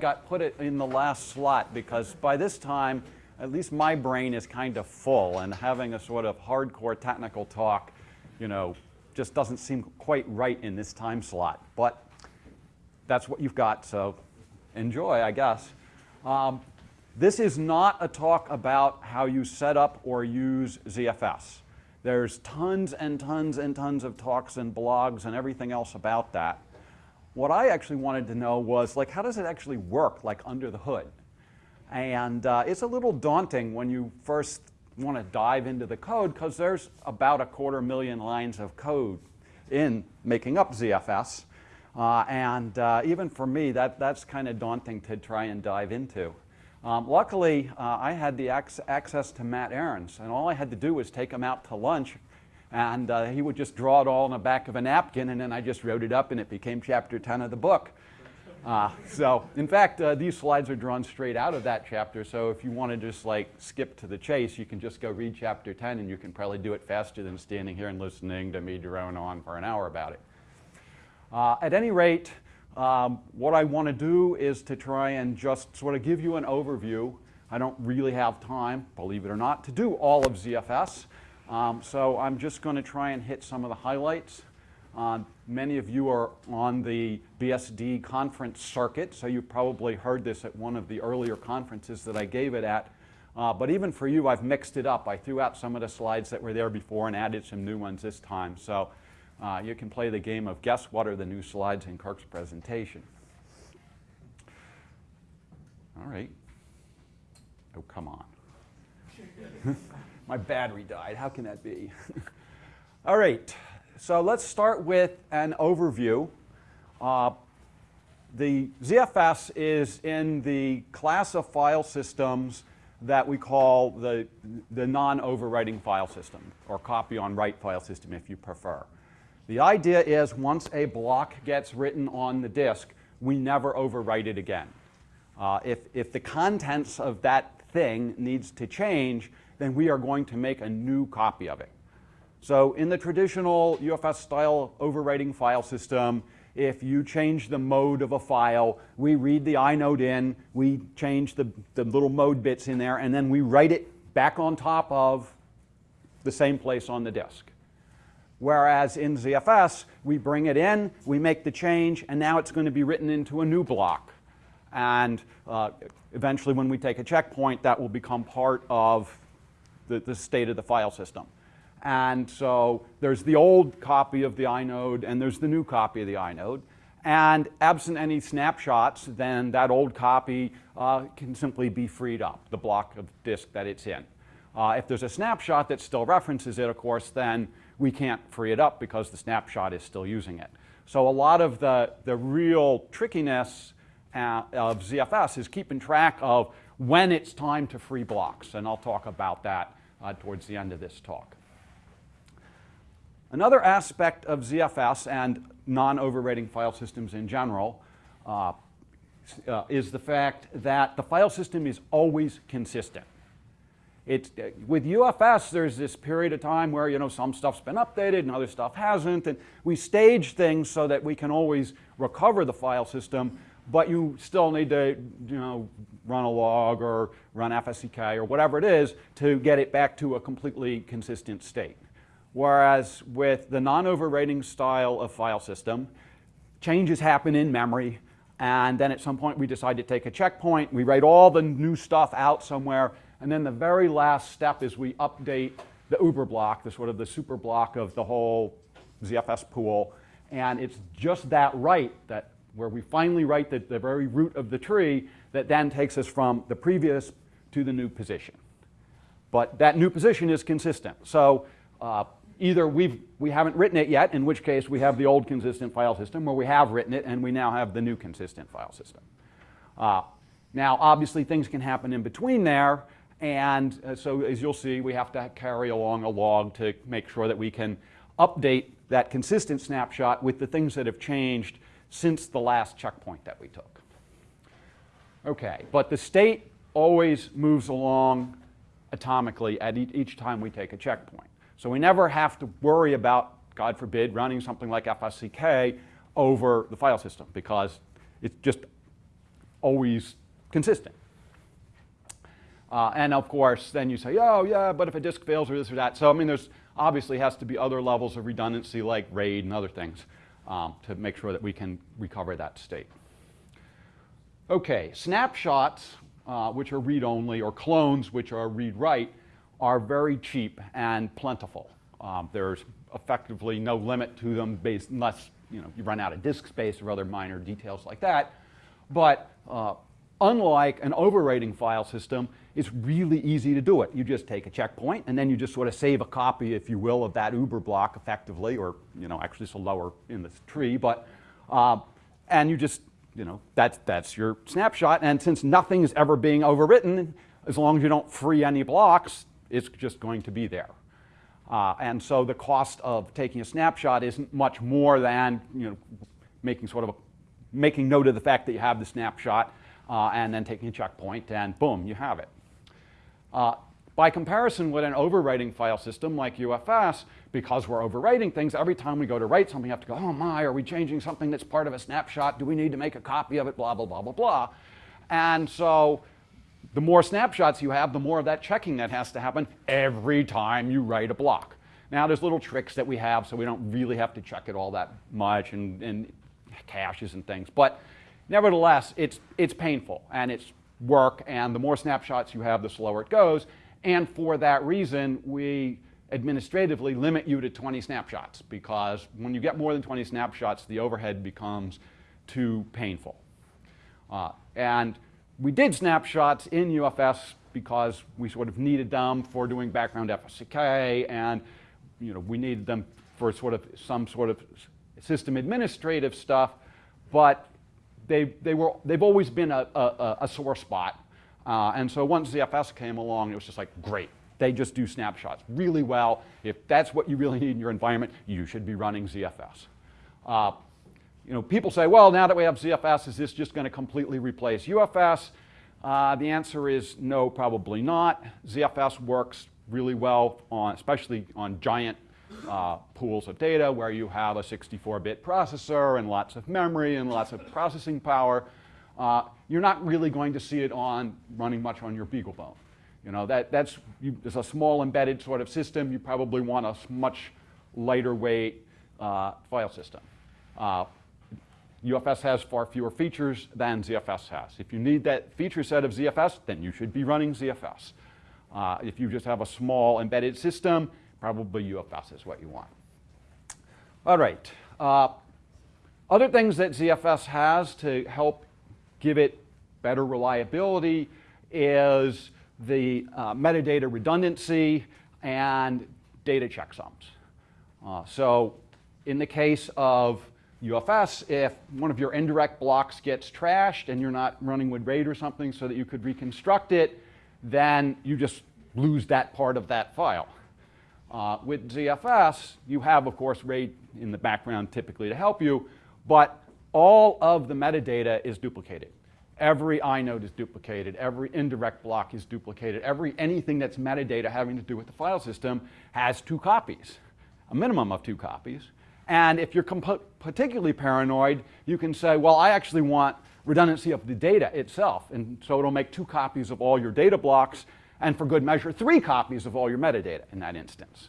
got put it in the last slot because by this time, at least my brain is kind of full and having a sort of hardcore technical talk, you know, just doesn't seem quite right in this time slot. But that's what you've got, so enjoy, I guess. Um, this is not a talk about how you set up or use ZFS. There's tons and tons and tons of talks and blogs and everything else about that. What I actually wanted to know was, like, how does it actually work, like, under the hood? And uh, it's a little daunting when you first want to dive into the code because there's about a quarter million lines of code in making up ZFS. Uh, and uh, even for me, that, that's kind of daunting to try and dive into. Um, luckily, uh, I had the ac access to Matt Ahrens, and all I had to do was take him out to lunch, and uh, he would just draw it all on the back of a napkin, and then I just wrote it up, and it became chapter 10 of the book. Uh, so, in fact, uh, these slides are drawn straight out of that chapter, so if you want to just like skip to the chase, you can just go read chapter 10, and you can probably do it faster than standing here and listening to me drone on for an hour about it. Uh, at any rate, um, what I want to do is to try and just sort of give you an overview. I don't really have time, believe it or not, to do all of ZFS. Um, so I'm just going to try and hit some of the highlights. Uh, many of you are on the BSD conference circuit, so you probably heard this at one of the earlier conferences that I gave it at. Uh, but even for you, I've mixed it up. I threw out some of the slides that were there before and added some new ones this time. So uh, you can play the game of guess what are the new slides in Kirk's presentation. All right. Oh, come on. My battery died. How can that be? All right. So let's start with an overview. Uh, the ZFS is in the class of file systems that we call the, the non-overwriting file system, or copy on write file system if you prefer. The idea is once a block gets written on the disk, we never overwrite it again. Uh, if, if the contents of that thing needs to change, then we are going to make a new copy of it. So in the traditional UFS style overwriting file system, if you change the mode of a file, we read the inode in, we change the, the little mode bits in there, and then we write it back on top of the same place on the disk. Whereas in ZFS, we bring it in, we make the change, and now it's going to be written into a new block. And uh, eventually when we take a checkpoint, that will become part of the, the state of the file system. And so there's the old copy of the inode, and there's the new copy of the inode. And absent any snapshots, then that old copy uh, can simply be freed up, the block of disk that it's in. Uh, if there's a snapshot that still references it, of course, then we can't free it up because the snapshot is still using it. So a lot of the, the real trickiness uh, of ZFS is keeping track of when it's time to free blocks, and I'll talk about that uh, towards the end of this talk. Another aspect of ZFS and non-overwriting file systems in general uh, uh, is the fact that the file system is always consistent. It's, with UFS, there's this period of time where you know some stuff's been updated and other stuff hasn't, and we stage things so that we can always recover the file system, but you still need to you know run a log or run FSCK or whatever it is to get it back to a completely consistent state. Whereas with the non-overwriting style of file system, changes happen in memory, and then at some point we decide to take a checkpoint, we write all the new stuff out somewhere, and then the very last step is we update the uber block, the sort of the super block of the whole ZFS pool. And it's just that write that where we finally write the, the very root of the tree that then takes us from the previous to the new position. But that new position is consistent. So uh, either we've, we haven't written it yet, in which case we have the old consistent file system, or we have written it and we now have the new consistent file system. Uh, now, obviously, things can happen in between there, and uh, so as you'll see, we have to carry along a log to make sure that we can update that consistent snapshot with the things that have changed since the last checkpoint that we took. Okay, but the state always moves along atomically at each time we take a checkpoint. So we never have to worry about, God forbid, running something like FSCK over the file system because it's just always consistent. Uh, and of course, then you say, oh yeah, but if a disk fails or this or that. So I mean, there's obviously has to be other levels of redundancy like RAID and other things um, to make sure that we can recover that state. Okay, snapshots, uh, which are read-only, or clones, which are read-write, are very cheap and plentiful. Um, there's effectively no limit to them based, unless you, know, you run out of disk space or other minor details like that. But uh, unlike an overwriting file system, it's really easy to do it. You just take a checkpoint and then you just sort of save a copy, if you will, of that uber block effectively, or you know, actually it's a lower in the tree, but uh, and you just, you know, that's, that's your snapshot. And since nothing is ever being overwritten, as long as you don't free any blocks, it's just going to be there. Uh, and so the cost of taking a snapshot isn't much more than, you know, making sort of a, making note of the fact that you have the snapshot uh, and then taking a checkpoint and boom, you have it. Uh, by comparison with an overwriting file system like UFS, because we're overwriting things, every time we go to write something, we have to go, oh my, are we changing something that's part of a snapshot? Do we need to make a copy of it? Blah, blah, blah, blah, blah. And so the more snapshots you have, the more of that checking that has to happen every time you write a block. Now there's little tricks that we have so we don't really have to check it all that much and, and caches and things. But nevertheless, it's, it's painful and it's work and the more snapshots you have, the slower it goes. And for that reason, we administratively limit you to 20 snapshots because when you get more than 20 snapshots, the overhead becomes too painful. Uh, and we did snapshots in UFS because we sort of needed them for doing background FSCK and you know, we needed them for sort of some sort of system administrative stuff, but they, they were, they've always been a, a, a sore spot. Uh, and so once ZFS came along, it was just like, great. They just do snapshots really well. If that's what you really need in your environment, you should be running ZFS. Uh, you know, people say, well, now that we have ZFS, is this just going to completely replace UFS? Uh, the answer is no, probably not. ZFS works really well on, especially on giant uh, pools of data where you have a 64-bit processor and lots of memory and lots of processing power. Uh, you're not really going to see it on running much on your BeagleBone. You know, that, that's you, it's a small embedded sort of system. You probably want a much lighter weight uh, file system. UFS uh, has far fewer features than ZFS has. If you need that feature set of ZFS, then you should be running ZFS. Uh, if you just have a small embedded system, Probably UFS is what you want. All right. Uh, other things that ZFS has to help give it better reliability is the uh, metadata redundancy and data checksums. Uh, so in the case of UFS, if one of your indirect blocks gets trashed and you're not running with RAID or something so that you could reconstruct it, then you just lose that part of that file. Uh, with ZFS, you have, of course, RAID in the background typically to help you, but all of the metadata is duplicated. Every inode is duplicated. Every indirect block is duplicated. Every anything that's metadata having to do with the file system has two copies, a minimum of two copies. And if you're particularly paranoid, you can say, well, I actually want redundancy of the data itself. And so it'll make two copies of all your data blocks and for good measure, three copies of all your metadata in that instance.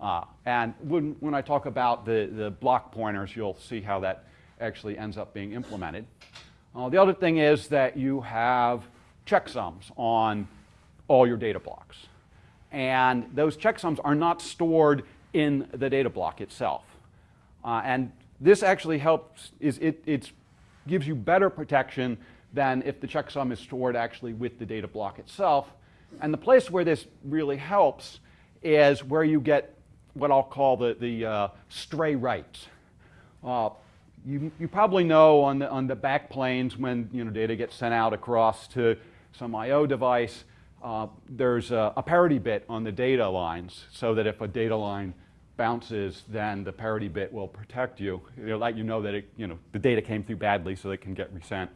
Uh, and when, when I talk about the, the block pointers, you'll see how that actually ends up being implemented. Uh, the other thing is that you have checksums on all your data blocks. And those checksums are not stored in the data block itself. Uh, and this actually helps, is it it's, gives you better protection than if the checksum is stored actually with the data block itself. And the place where this really helps is where you get what I'll call the, the uh, stray writes. Uh, you, you probably know on the, on the back planes when you know, data gets sent out across to some I.O. device, uh, there's a, a, parity bit on the data lines so that if a data line bounces, then the parity bit will protect you. It'll let you know that it, you know, the data came through badly so it can get resent.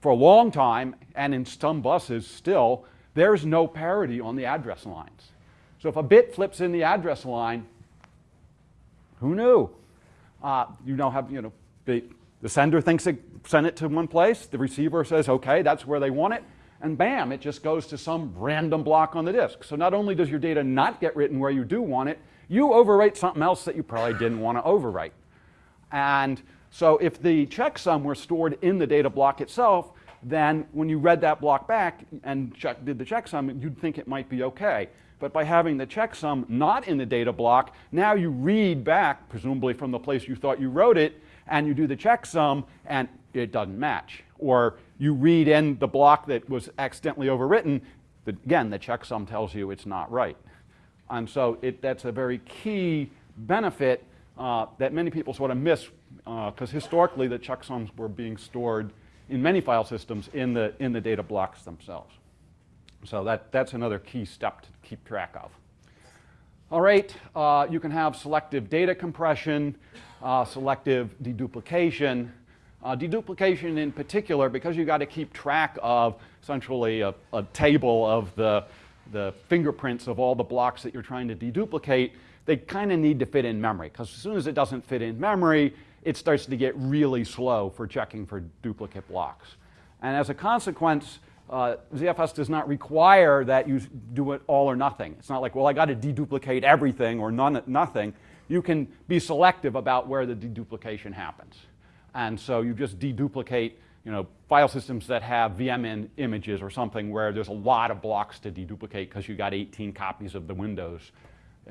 For a long time, and in some buses still, there's no parity on the address lines. So if a bit flips in the address line, who knew? Uh, you now have, you know, the, The sender thinks it sent it to one place, the receiver says, okay, that's where they want it, and bam, it just goes to some random block on the disk. So not only does your data not get written where you do want it, you overwrite something else that you probably didn't want to overwrite. And so if the checksum were stored in the data block itself, then when you read that block back and check, did the checksum, you'd think it might be okay. But by having the checksum not in the data block, now you read back, presumably from the place you thought you wrote it, and you do the checksum, and it doesn't match. Or you read in the block that was accidentally overwritten, the, again, the checksum tells you it's not right. And so it, that's a very key benefit uh, that many people sort of miss because uh, historically the checksums were being stored in many file systems in the, in the data blocks themselves. So that, that's another key step to keep track of. All right, uh, you can have selective data compression, uh, selective deduplication. Uh, deduplication in particular, because you've got to keep track of essentially a, a, table of the, the fingerprints of all the blocks that you're trying to deduplicate, they kind of need to fit in memory. Because as soon as it doesn't fit in memory, it starts to get really slow for checking for duplicate blocks. And as a consequence, uh, ZFS does not require that you do it all or nothing. It's not like, well, I got to deduplicate everything or none, nothing. You can be selective about where the deduplication happens. And so you just deduplicate you know, file systems that have VMN images or something where there's a lot of blocks to deduplicate because you got 18 copies of the Windows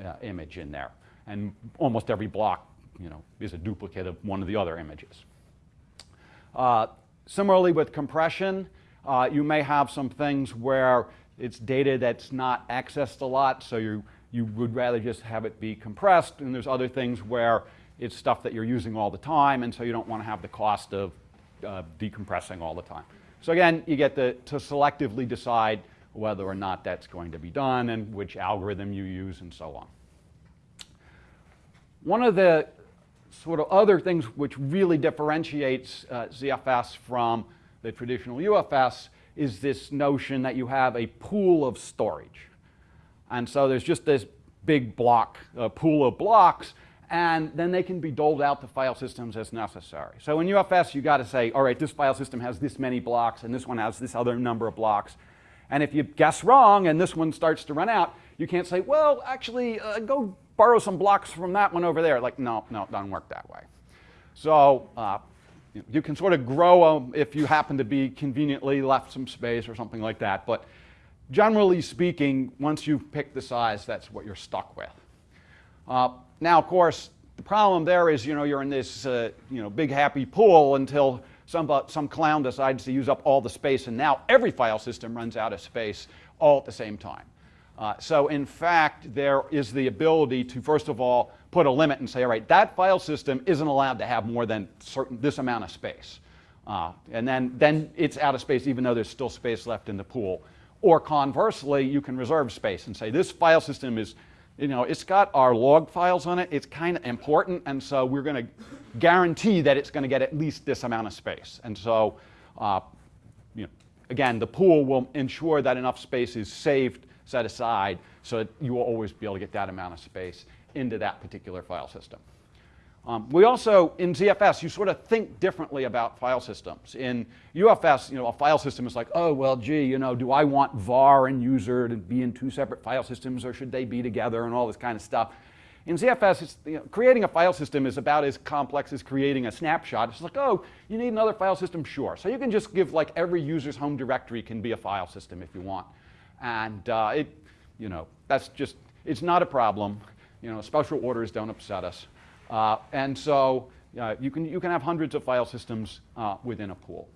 uh, image in there. And almost every block you know, is a duplicate of one of the other images. Uh, similarly with compression, uh, you may have some things where it's data that's not accessed a lot, so you, you would rather just have it be compressed, and there's other things where it's stuff that you're using all the time, and so you don't want to have the cost of uh, decompressing all the time. So again, you get the, to selectively decide whether or not that's going to be done and which algorithm you use and so on. One of the sort of other things which really differentiates uh, ZFS from the traditional UFS is this notion that you have a pool of storage. And so there's just this big block, uh, pool of blocks, and then they can be doled out to file systems as necessary. So in UFS, you got to say, all right, this file system has this many blocks, and this one has this other number of blocks. And if you guess wrong and this one starts to run out, you can't say, well, actually, uh, go borrow some blocks from that one over there. Like, no, no, it doesn't work that way. So uh, you can sort of grow them if you happen to be conveniently left some space or something like that. But generally speaking, once you've picked the size, that's what you're stuck with. Uh, now, of course, the problem there is, you know, you're in this, uh, you know, big happy pool until some, some clown decides to use up all the space, and now every file system runs out of space all at the same time. Uh, so in fact, there is the ability to, first of all, put a limit and say, all right, that file system isn't allowed to have more than certain, this amount of space. Uh, and then, then it's out of space even though there's still space left in the pool. Or conversely, you can reserve space and say this file system is, you know, it's got our log files on it, it's kind of important, and so we're going to guarantee that it's going to get at least this amount of space. And so, uh, you know, again, the pool will ensure that enough space is saved, set aside, so that you will always be able to get that amount of space into that particular file system. Um, we also, in ZFS, you sort of think differently about file systems. In UFS, you know, a file system is like, oh, well, gee, you know, do I want var and user to be in two separate file systems or should they be together and all this kind of stuff. In ZFS, you know, creating a file system is about as complex as creating a snapshot. It's like, oh, you need another file system? Sure. So you can just give like every user's home directory can be a file system if you want. And uh, it, you know, that's just, it's not a problem. You know, special orders don't upset us. Uh, and so uh, you, can, you can have hundreds of file systems uh, within a pool.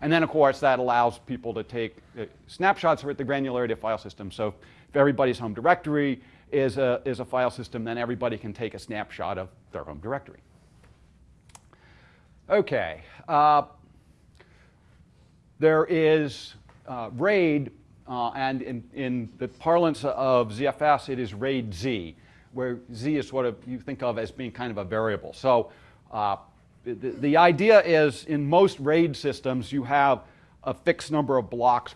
And then, of course, that allows people to take uh, snapshots at the granularity of file systems. So if everybody's home directory is a, is a file system, then everybody can take a snapshot of their home directory. Okay. Uh, there is uh, RAID, and in, in the parlance of ZFS, it is RAID Z where z is what you think of as being kind of a variable. So uh, the, the idea is in most RAID systems you have a fixed number of blocks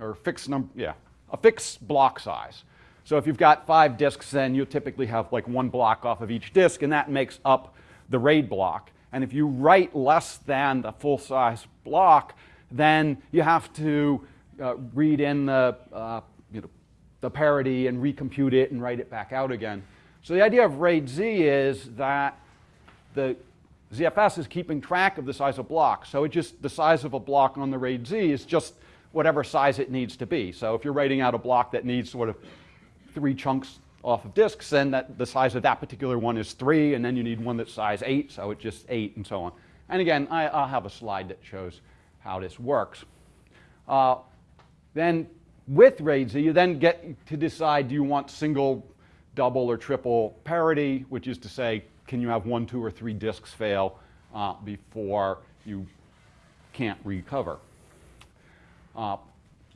or fixed number, yeah, a fixed block size. So if you've got five disks, then you typically have like one block off of each disk, and that makes up the RAID block. And if you write less than the full size block, then you have to uh, read in the, uh, you know, the parity and recompute it and write it back out again. So the idea of RAID Z is that the ZFS is keeping track of the size of blocks. So it just, the size of a block on the RAID Z is just whatever size it needs to be. So if you're writing out a block that needs sort of three chunks off of disks, then that, the size of that particular one is three, and then you need one that's size eight, so it's just eight, and so on. And again, I, will have a slide that shows how this works. Uh, then with RAID Z, you then get to decide do you want single, double, or triple parity, which is to say, can you have one, two, or three disks fail uh, before you can't recover. Uh,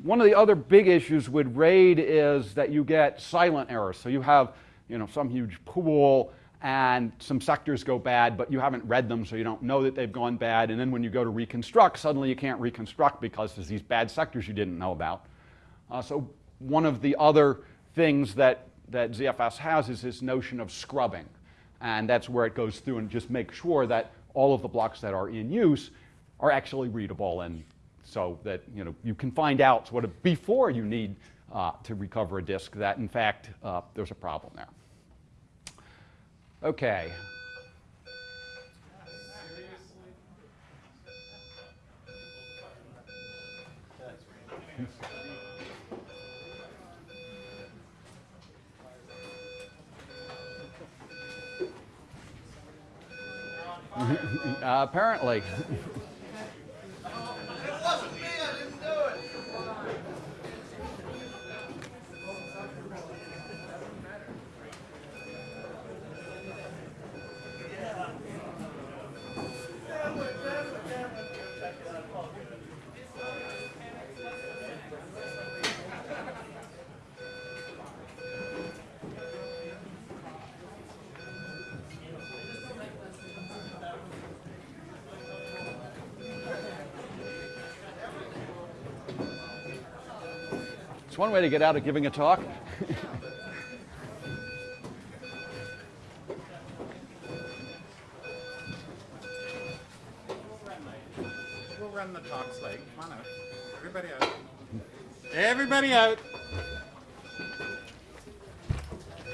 one of the other big issues with RAID is that you get silent errors. So you have you know, some huge pool and some sectors go bad, but you haven't read them, so you don't know that they've gone bad. And then when you go to reconstruct, suddenly you can't reconstruct because there's these bad sectors you didn't know about. Uh, so one of the other things that, that ZFS has is this notion of scrubbing. And that's where it goes through and just makes sure that all of the blocks that are in use are actually readable and so that you know you can find out of before you need uh, to recover a disk that in fact uh, there's a problem there. Okay. uh, apparently. One way to get out of giving a talk.